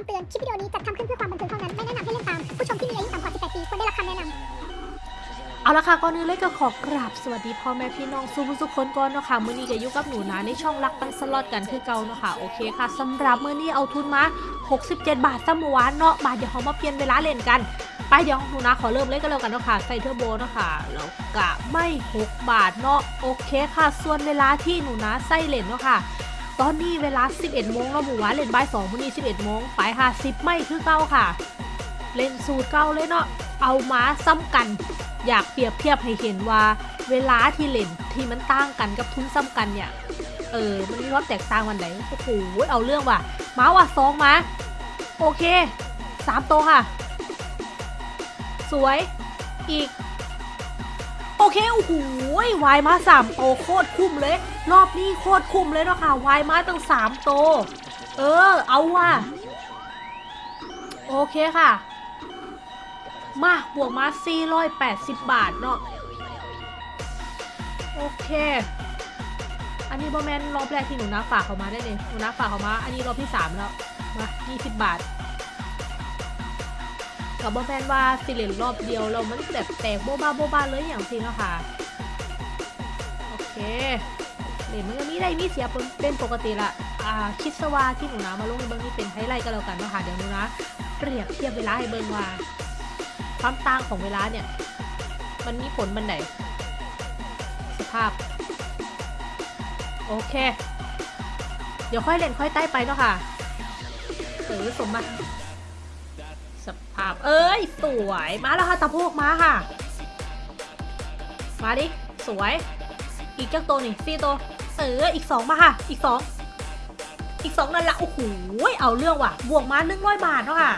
ำเตือน คลิปวิดีโอนี้จัดทำขึ้นเพื่อความบันเทิงเท่านั้น ไม่แนะนำให้เล่นตาม ผู้ชมที่มีอายุต่ำกว่า 18 ปีควรได้รับคำแนะนำเอาละค่ะก่อนอื่นเลยก็ขอกราบสวัสดีพ่อแม่พี่น้องสู้ทุกคนก่อนเนาะค่ะมื้อนี้ก็อยู่กับหนูนะในช่องรักปันสล็อตกันคือเก่าเนาะค่ะโอเคค่ะสำหรับมื้อนี้เอาทุนมา 67 บาทซ้ำเมื่อวานเนาะบาทเดี๋ยวเขามาเปลี่ยนเวลาเล่นกันไปเดี๋ยวหนูนะขอเริ่มเล่นกันแล้วกันเนาะค่ะใส่เทอร์โบเนาะค่ะแล้วกะไม่ 6 บาทเนาะโอเคค่ะ ส่วนเวลาที่หนูนะใส่เล่นเนาะค่ะ ตอนนี้เวลา 11โมงแล้วหมู่วานเล่นบ่าย2มื้อนี้ 11โมงไปค่ะ10ไม่คือเก่าค่ะ เล่นสูตรเก่าเลยเนาะเอามาซ้ำกัน อยากเปรียบเทียบให้เห็นว่าเวลาที่เล่นที่มันต่างกันกับทุนซ้ำกันเนี่ยเออมันมีความแตกต่างวันไหนโอ้โหเอาเรื่องว่ะมาว่ะสองมาโอเคสามโตวค่ะ สวยอีก โอเคโอ้โหวายมาสามโตโคตรคุ้มเลย รอบนี้โคตรคุ้มเลยเนาะค่ะ วายมาตั้งสามโต เออ เอาว่ะ โอเคค่ะ มาบวกมา480 บาทเนาะ โอเค อันนี้บอแมนรอบแรกที่หนูนาฝากเขามาได้เลยหนูนาฝากเขามา อันนี้รอบที่ 3 แล้ว มา 20 บาทกับบอแมนว่าสิเลนรอบเดียวเรามันแบบแตกโบบ้าโบบ้าเลยอย่างจริเนาะค่ะ โอเค เหรียญมันก็มีได้มีเสียเป็นปกติละอ่าคิดซะว่าที่หนูนามาลงในเบิ้งนี่เป็นไฮไลท์ก็แล้วกันนะคะเดี๋ยวหนูนะเปรียบเทียบเวลาให้เบิ้งว่าความต่างของเวลาเนี่ย มันมีผลบันไดสภาพ โอเค เดี๋ยวค่อยเล่นค่อยใต้ไปเนาะค่ะเออสมมาสภาพ เอ้ย สวยมาแล้วค่ะตะโพกมาค่ะ มาดิ สวย อีกเจ้าตัวนี่สี่ตัว เอออีกสองมาค่ะ อีกสองอีกสองนั่นละโอ้โหเอาเรื่องว่ะ บวกมาหนึ่งร้อยบาทเนาะค่ะ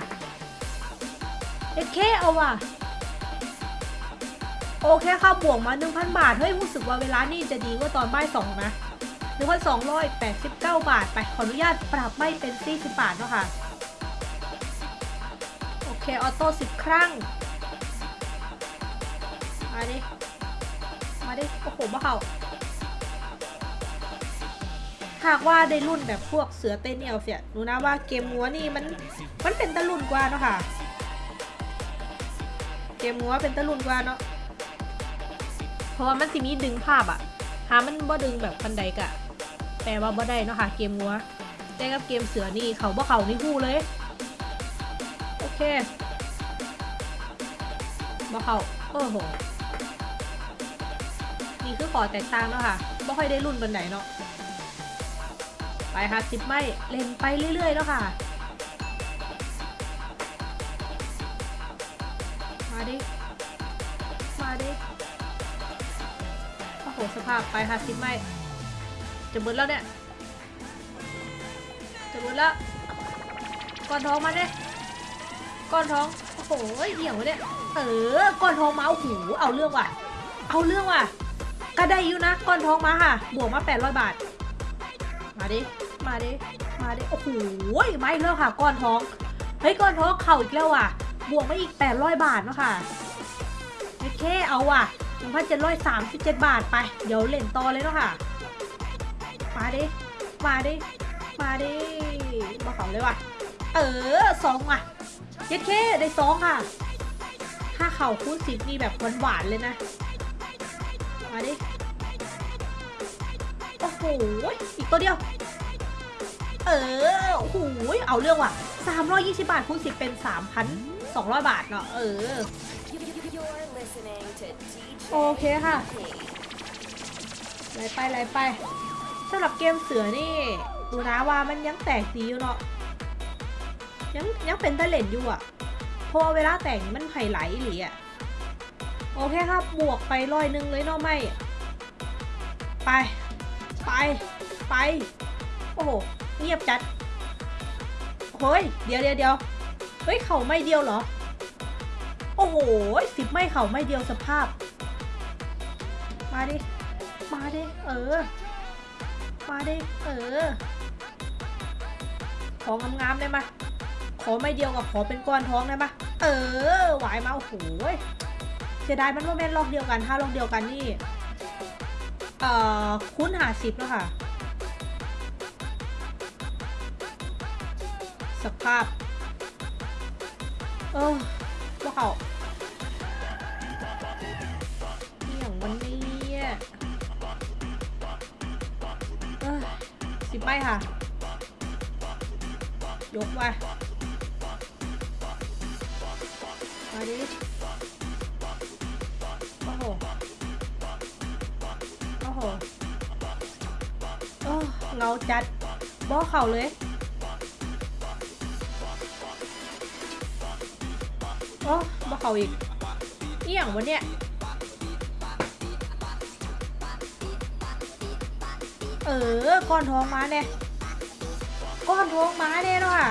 เอเคเอาว่ะโอเคค่ะบวกมา1,000บาท เฮ้ยรู้สึกว่าเวลานี่จะดีกว่าตอนบ่ายสองนะ1,289บาท ไปขออนุญาตปรับไม่เป็น40บาทเนาะค่ะโอเคออโต้10ครั้งมาดิมาดิโอ้โหบ้าเขา หากว่าได้รุ่นแบบพวกเสือเต้นเอลเสียหนูนะว่าเกมงัวนี่มันมันเป็นตะลุ่นกว่าเนาะค่ะ เกมงัวเป็นตะลุนกว่าเนาะเพราะว่ามันสิมีดึงภาพอะหามันบ่ดึงแบบปันใดกะแปลว่าบ่ได้เนาะค่ะ เกมงัวแต่กับเกมเสือนี่เขาบ่เขานี่ฮู้เลย โอเคบ่เขาโอ้โหนี่คือขอแตกต่างเนาะค่ะบ่ค่อยได้รุ่นบันไดเนาะ ไปค่ะสิบไม่เล่นไปเรื่อยๆเนาะค่ะ มาดิ มาดิ โอ้โหสภาพไปค่ะสิบไม่จะเบิดแล้วเนี่ย จะเบิดแล้ว ก้อนท้องมาเนี่ยก้อนท้อง โอ้โหเหี่ยวเนี่ย เออ ก้อนท้องมาโอ้โหเอาเรื่องว่ะ เอาเรื่องว่ะก็ได้อยู่นะ ก้อนท้องมาค่ะ บวกมา 800 บาท มาดิ มาดิมาดิโอ้โหไม่เลิกค่ะก้อนท้องเฮ้ยก้อนท้องเข่าอีกแล้วว่ะ บวกมาอีก 800 บาทเนาะค่ะโอเคเอาว่ะ1,737 บาทไป เดี๋ยวเล่นต่อเลยเนาะค่ะ มาดิ มาดิ มาดิมาเขาเลยว่ะ เออสองว่ะเย็ดเคได้สองค่ะ ถ้าเข่าคูณสิบนี่แบบหวานๆเลยนะ มาดิ โอ้โห อีกตัวเดียว เออโอ้โหเอาเรื่องว่ะ 320 บาทคูณ10 เป็น 3,200 บาทเนาะเออ โอเคค่ะไหลไปไหลไปสำหรับเกมเสือนี่ ดูนะว่ามันยังแตกดีอยู่เนาะยังยังเป็นตะเล่นอยู่อะเพราะเวลาแตกนี่มันไผ่ไหลหรืออะโอเคครับบวกไปร้อยหนึ่งเลยเนาะไม่ไป ไป ไป โอ้โห เงียบจัดเฮ้ยเดี๋ยวเดี๋ยวเดี๋ยวเฮ้ยเข่าไม่เดียวเหรอ โอ้โหสิบไม่เข่าไม่เดียวสภาพ มาดิ มาดิ เออ มาดิ เออ ของงามๆได้ไหมขอไม่เดียวกับขอเป็นก้อนท้องได้ไหมเออหวายมาโอ้โหเสียดายมันว่าแม่นลอกเดียวกันถ้าลอกเดียวกันนี่ เอ่อ คุ้นหาสิบแล้วค่ะ สภาพ เออว่าเขาอย่างวันนี้เออสิบใบค่ะ ยกมามาดิโอ้โหโอ้โหเออเงาจัดบ่เข่าเลย โอ้บ่เข่าอีกเอี่ยงวะเนี่ย เออ ก้อนทองมาเนี่ย ก้อนทองมาเนี่ยเนาะค่ะ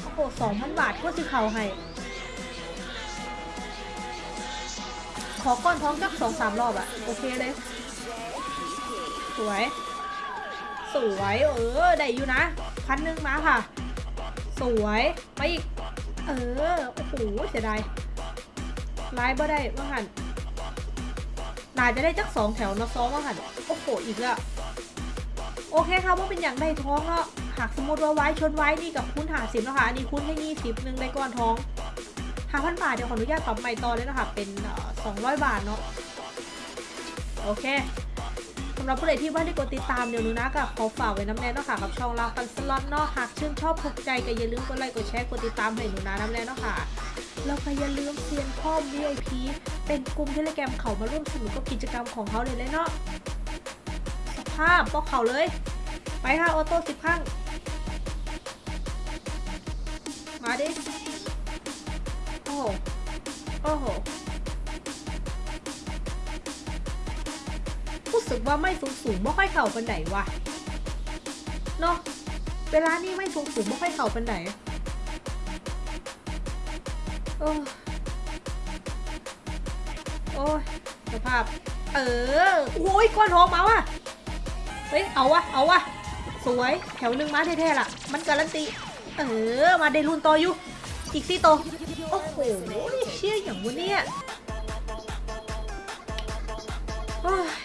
โอ้โหสองพันบาทก็สิเข่าให้ ขอก้อนท้องจักสองสามรอบอะโอเคเลย สวย สวย เออ ได้อยู่นะ พันหนึ่งมาค่ะ สวย ไปอีก เออ โอ้โหเสียดายไลายบ่ได้ว่าหันน่าจะได้จักสองแถวนะซ้อมว่าหันโอ้โหอีกแล้วโอเคค่ะว่าเป็นอย่างได้ท้องเนาะหากสมมติว่าไว้ชนไว้นี่กับคุณหาสิบนะคะอันนี้คุณให้ยี่สิบหนึ่งได้ก้อนท้องหาพันบาทเดี๋ยวขออนุญาตปรับใหม่ต่อเลยนะคะเป็นสองร้อยบาทเนาะโอเค หรับผู้ใดที่ว่าได้กดติดตามเดี๋ยวนูนะก็ขอฝากไว้น้ำแน่เนาะค่ะกับช่องเราปันสล็อตเนาะหากชื่นชอบถูกใจก็อย่าลืมกดไลค์กดแชร์กดติดตามให้หนูนะน้ำแน่เนาะค่ะแล้วก็อย่าลืมเซียนข้อม VIP เป็นกลุ่มเทเลแกรมเขามาร่วมสนุกกับกิจกรรมของเขาเลยเลยเนาะสภาพบอกเขาเลย ไปค่ะออโต้สิบครั้งมาดิโอ้โหโอ้โห สึกว่าไม่สูงสูงไม่ค่อยเข่าปันไหนวะเนาะเวลานี้ไม่สูงสูงไม่ค่อยเข่าปันไหนโอ้โอ้ยสภาพ เออโอ้ยก้อนทองมาว่ะเฮ้ยเอาวะเอาวะสวยแถวหนึ่งมาแท้ๆล่ะ มันการันตีเออมาได้รุ่นต่ออยู่อีกสี่ตัวโอ้โหเชี่ยอย่างวันเนี้ยโอ้ย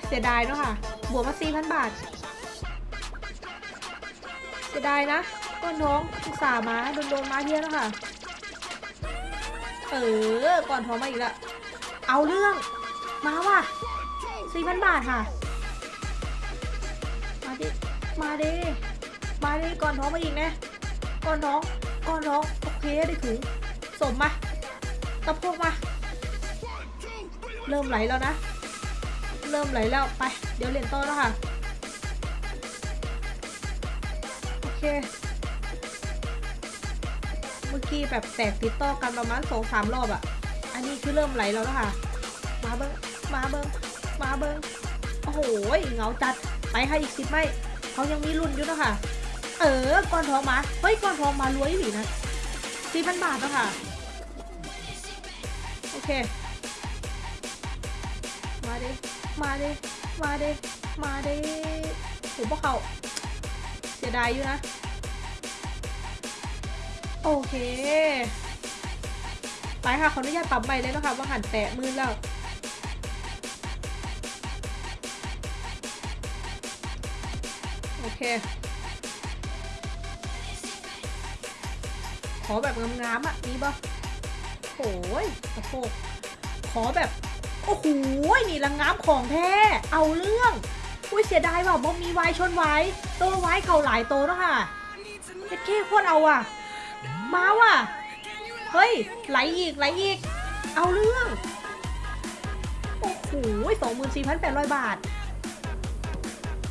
เสียดายเนาะค่ะ บวกมาสี่พันบาท เสียดายนะก้อนท้องอุตส่าห์มาโดนโดนมาเที่ยแล้วค่ะ เออ ก่อนท้องมาอีกล้วเอาเรื่อง มาว่ะสี่พันบาทค่ะ มาดิ มาดิ มาดิ ก่อนท้องมาอีกนะ ก่อนท้อง ก่อนท้อง โอเคได้ถึงสมมาตะโพกมา เริ่มไหลแล้วนะ เริ่มไหลแล้วไป เดี๋ยวเรียนต่อแล้วค่ะ โอเค เมื่อกี้แบบแตกติดต่อกันประมาณสองสามรอบอะอันนี้คือเริ่มไหลแล้วนะคะมาเบิ้งมาเบิ้งมาเบิ้งโอ้โหเงาจัดไปค่ะอีกสิบไม่เขายังมีรุ่นอยู่นะคะเออก้อนทองมาเฮ้ยก้อนทองมารวยหรือนะสี่พันบาทแล้วค่ะโอเค มาดิ มาดิมาดิมาดิโหพวกเขาเสียดายอยู่นะ โอเค ไปค่ะขออนุญาตปรับใหม่เลยนะคะว่าหันแตะมือแล้วโอเค ขอแบบงามๆอะ มีปะโอ้ยสะโพกขอแบบ โอ้โหนี่ละงงามของแท้ เอาเรื่องอุ้ยเสียดายว่ะบ่มีไว้ชนไว้ตัวไว้เข่าหลายโตแล้วค่ะเฮ็ดเค้โคตรเอาอะ มาว่ะ เฮ้ย ไหลอีกไหลอีก เอาเรื่อง โอ้โหสองหมื่นสี่พันแปดร้อยบาท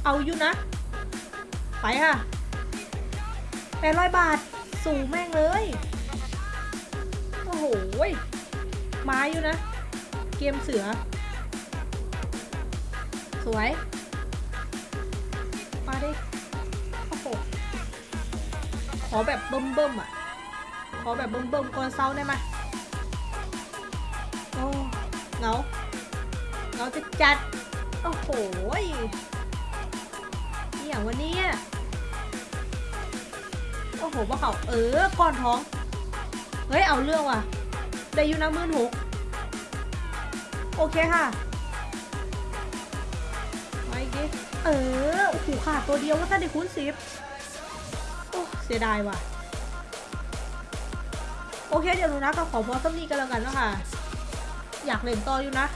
เอาอยู่นะ ไปค่ะแปดร้อยบาท สูงแม่งเลย โอ้โหมาอยู่นะ เกมเสือ สวย มาดิโอ้โหขอแบบเบิ่มเบิ่มๆอะ ขอแบบเบิ่มเบิ่มๆก่อนเซาได้ไหมโอ้เงาเงาจะจัด โอ้โหยนี่อย่างวันนี้โอ้โหว่าเขาเออก้อนท้อง เฮ้ย เอาเรื่องว่ะได้อยู่นะหมื่นหก โอเคค่ะมาอีกดิเออโอ้โหขาดตัวเดียวว่าถ้าได้คูณสิบโอ้เสียดายว่ะโโอเคเดี๋ยวหนูนะก็ขอพอสักนี้กันแล้วกันเนาะค่ะ อยากเล่นต่ออยู่นะ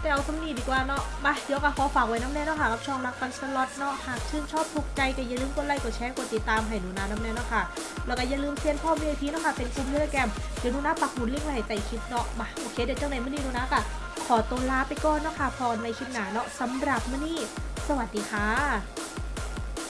แต่เอาสักนี้ดีกว่าเนาะมาเดี๋ยวก็ขอฝากไว้น้ำแน่เนาะค่ะกับช่องรักกันสล็อตเนาะหากชื่นชอบถูกใจก็อย่าลืมกดไลค์กดแชร์กดติดตามให้หนูนาน้ำแน่เนาะค่ะแล้วก็อย่าลืมเซียนพ่อ VIP เนาะค่ะเป็นกลุ่มเทเลแกรมเดี๋ยวหนูนาปักหมุดลิงก์ไว้ให้ใต้คลิปเนาะมาโอเคเดี๋ยวจังไหนมื่อนี้หนูนะก็ ขอตัวลาไปก่อนเนาะค่ะพรในคลิปหน้าเนาะสำหรับมื่อนี้ สวัสดีค่ะ